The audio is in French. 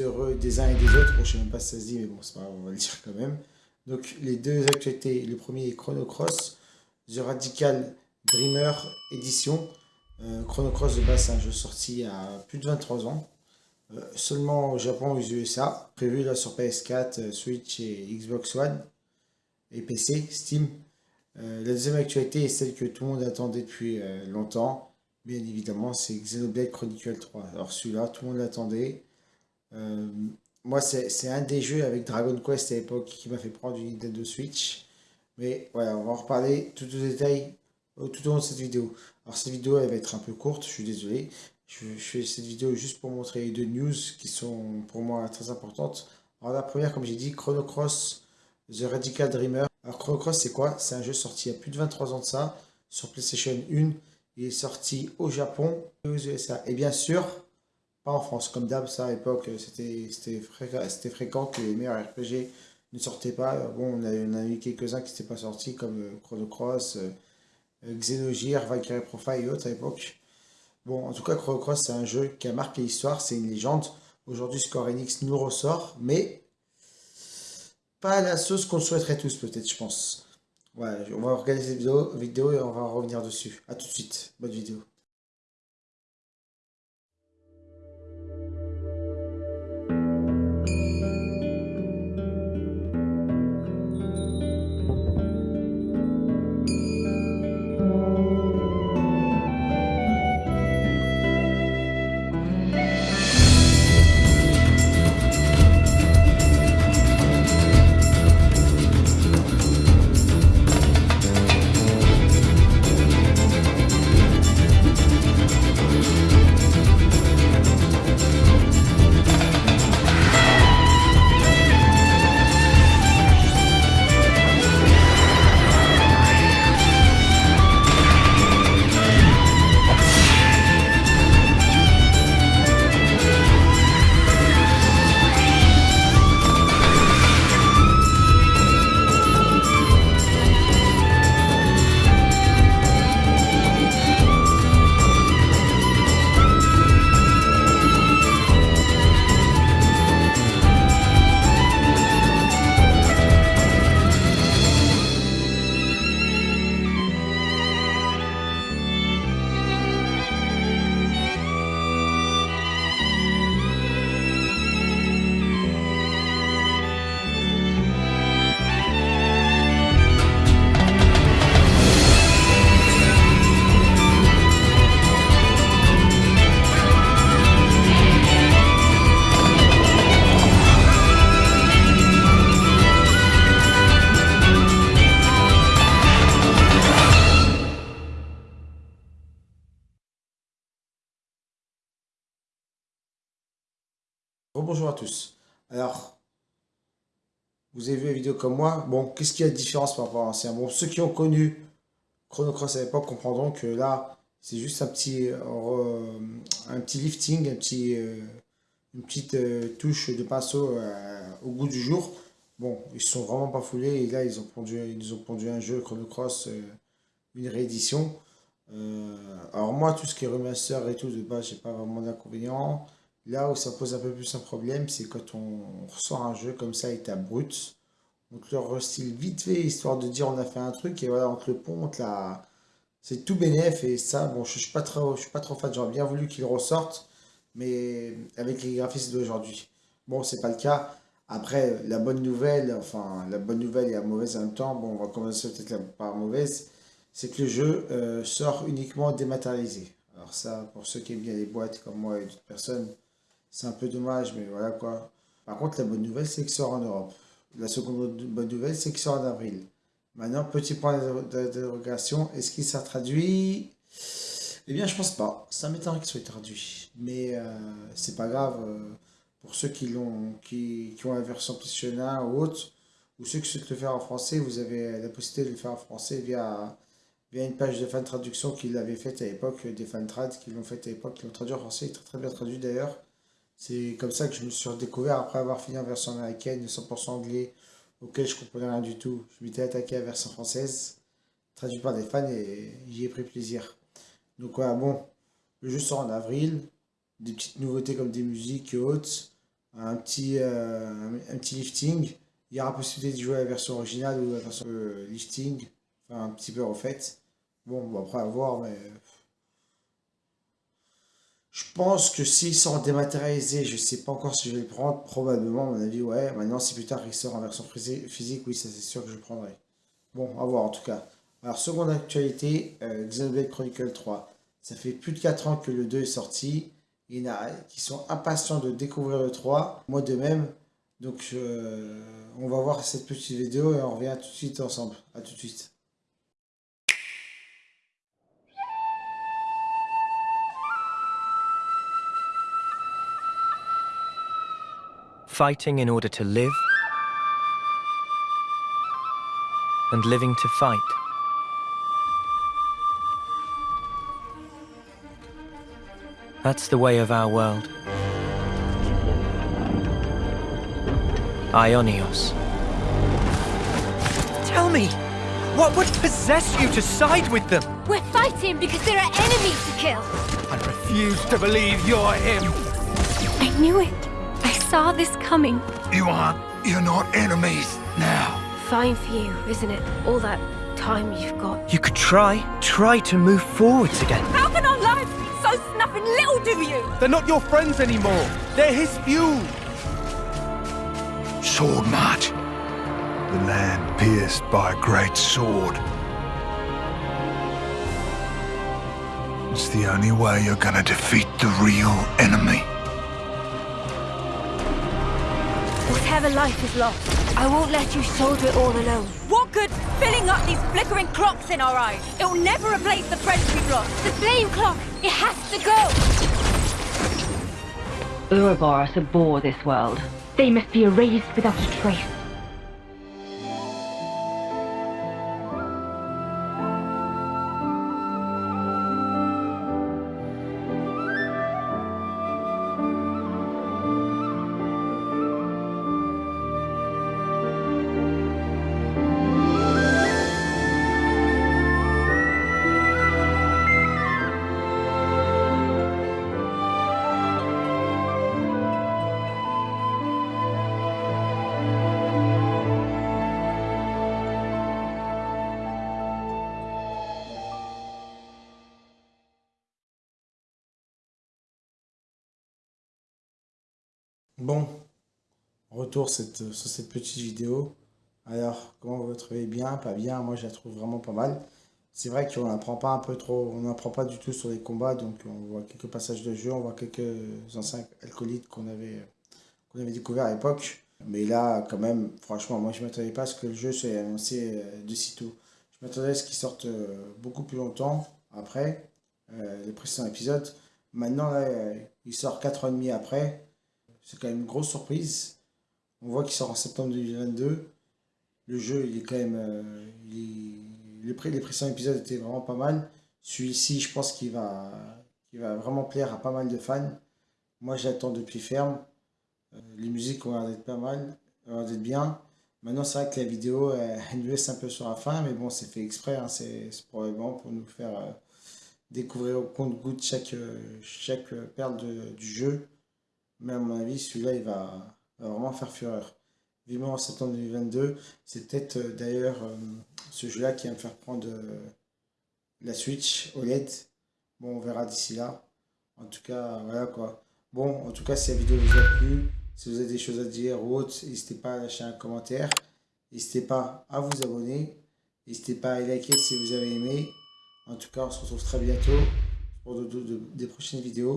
heureux des uns et des autres. Bon, je sais même pas si ça se dit, mais bon, c'est pas grave, on va le dire quand même. Donc, les deux actualités. Le premier est Chrono Cross, The Radical Dreamer Edition. Euh, Chrono Cross, de base, c'est un jeu sorti a plus de 23 ans. Euh, seulement au Japon et aux USA. Prévu là sur PS4, euh, Switch et Xbox One. Et PC, Steam. la deuxième actualité est celle que tout le monde attendait depuis longtemps. Bien évidemment, c'est Xenoblade Chronicle 3. Alors celui-là, tout le monde l'attendait. Euh, moi, c'est un des jeux avec Dragon Quest à l'époque qui m'a fait prendre une Nintendo Switch. Mais voilà, on va en reparler tout au détail tout au long de cette vidéo. Alors cette vidéo, elle va être un peu courte, je suis désolé. Je, fais cette vidéo juste pour montrer deux news qui sont pour moi très importantes. Alors la première, comme j'ai dit, Chrono Cross The Radical Dreamer. Alors Chrono Cross, c'est quoi? C'est un jeu sorti il y a plus de 23 ans de ça, sur PlayStation 1. Il est sorti au Japon et aux USA. Et bien sûr, pas en France. Comme d'hab, ça à l'époque, c'était fréquent, que les meilleurs RPG ne sortaient pas. Bon, on a, a eu quelques-uns qui n'étaient pas sortis, comme euh, Chrono Cross, euh, euh, Valkyrie Profile et autres à l'époque. Bon, en tout cas, Chrono Cross, c'est un jeu qui a marqué l'histoire, c'est une légende. Aujourd'hui, Square Enix nous ressort, mais pas la sauce qu'on souhaiterait tous, peut-être, je pense. Ouais, on va regarder cette vidéo, vidéo et on va revenir dessus. A tout de suite. Bonne vidéo. Bonjour à tous. Alors, vous avez vu la vidéo comme moi. Bon, qu'est-ce qu'il y a de différence par rapport à l'ancien? Bon, ceux qui ont connu Chrono Cross à l'époque comprendront que là, c'est juste un petit, euh, un lifting, un petit, euh, une petite euh, touche de pinceau au goût du jour. Bon, ils sont vraiment pas foulés et là, ils ont pondu, ils ont pondu un jeu Chrono Cross, une réédition. alors moi, tout ce qui est remaster et tout, de base, pas vraiment d'inconvénient. Là où ça pose un peu plus un problème, c'est quand on ressort un jeu comme ça état brut. Donc leur restyle vite fait, histoire de dire on a fait un truc, et voilà, entre le pont, là, c'est tout bénéf, et ça, bon, je suis pas trop, je suis pas trop fan, j'aurais bien voulu qu'il ressorte, mais avec les graphismes d'aujourd'hui. Bon, c'est pas le cas. Après, la bonne nouvelle, enfin, la bonne nouvelle et la mauvaise en même temps, bon, on va commencer peut-être par mauvaise, c'est que le jeu euh, sort uniquement dématérialisé. Alors ça, pour ceux qui aiment bien les boîtes comme moi et d'autres personnes, c'est un peu dommage, mais voilà quoi. Par contre, la bonne nouvelle, c'est qu'il sort en Europe. La seconde bonne nouvelle, c'est qu'il sort en avril. Maintenant, petit point d'interrogation, est-ce qu'il sera traduit? Eh bien, je pense pas. Ça m'étonnerait qu'il soit traduit. Mais euh, c'est pas grave. Euh, pour ceux qui, l'ont, qui, qui, ont la version PlayStation ou autre, ou ceux qui souhaitent le faire en français, vous avez la possibilité de le faire en français via, via une page de fan traduction qu'il avait faite à l'époque, des fan trad qui l'ont fait à l'époque, qui l'ont traduit en français, très très bien traduit d'ailleurs. C'est comme ça que je me suis redécouvert après avoir fini en version américaine, 100% anglais, auquel je comprenais rien du tout. Je m'étais attaqué à la version française, traduit par des fans, et j'y ai pris plaisir. Donc voilà, bon, le jeu sort en avril, des petites nouveautés comme des musiques et autres. un petit, un, petit lifting. Il y aura possibilité de jouer la version originale ou la version lifting, enfin un petit peu refaite. Bon, bon après à voir, mais je pense que s'il sort dématérialisé, je sais pas encore si je vais le prendre, probablement, à mon avis, ouais. Maintenant, si plus tard il sort en version physique, oui, ça c'est sûr que je prendrai. Bon, à voir en tout cas. Alors, seconde actualité, euh, Xenoblade Chronicle 3. Ça fait plus de 4 ans que le 2 est sorti. Il y en a qui sont impatients de découvrir le 3, moi de même. Donc, euh, on va voir cette petite vidéo et on revient tout de suite ensemble. A tout de suite. Fighting in order to live, and living to fight. That's the way of our world. Ionios. Tell me, what would possess you to side with them? We're fighting because there are enemies to kill. I refuse to believe you're him. I knew it saw this coming. You aren't. You're not enemies now. Fine for you, isn't it? All that time you've got. You could try. Try to move forwards again. How can our lives be so snuffing little do you? They're not your friends anymore. They're his fuel. Sword march. The land pierced by a great sword. It's the only way you're gonna defeat the real enemy. Whatever life is lost, I won't let you shoulder it all alone. What good filling up these flickering clocks in our eyes? It'll never replace the friends we've lost. The flame clock, it has to go! Ouroboros abhor this world. They must be erased without a trace. Bon, retour cette, sur cette petite vidéo. Alors, comment vous trouvez bien, pas bien? Moi, je la trouve vraiment pas mal. C'est vrai qu'on n'apprend pas un peu trop, on n'apprend pas du tout sur les combats, donc on voit quelques passages de jeu, on voit quelques anciens alcoolites qu'on avait, qu'on avait découvert à l'époque. Mais là, quand même, franchement, moi, je ne m'attendais pas à ce que le jeu soit annoncé euh, de sitôt. Je m'attendais à ce qu'il sorte euh, beaucoup plus longtemps après euh, les précédents épisodes. Maintenant, il sort 4 ans et demi après. C'est quand même une grosse surprise. On voit qu'il sort en septembre 2022. Le jeu, il est quand même... Euh, les, précédents épisodes étaient vraiment pas mal. Celui-ci, je pense qu'il va, va vraiment plaire à pas mal de fans. Moi, j'attends depuis ferme. Euh, les musiques ont l'air d'être pas mal, d'être bien. Maintenant, c'est vrai que la vidéo, elle, nous laisse un peu sur la fin, mais bon, c'est fait exprès. Hein. c'est probablement pour nous faire euh, découvrir au compte-goutte chaque, chaque perle du jeu. Mais à mon avis, celui-là, il va, vraiment faire fureur. Vivement en septembre 2022. C'est peut-être euh, d'ailleurs euh, ce jeu-là qui va me faire prendre euh, la Switch OLED. Bon, on verra d'ici là. En tout cas, voilà quoi. Bon, en tout cas, si la vidéo vous a plu, si vous avez des choses à dire ou autre, n'hésitez pas à lâcher un commentaire. N'hésitez pas à vous abonner. N'hésitez pas à liker si vous avez aimé. En tout cas, on se retrouve très bientôt pour des prochaines vidéos.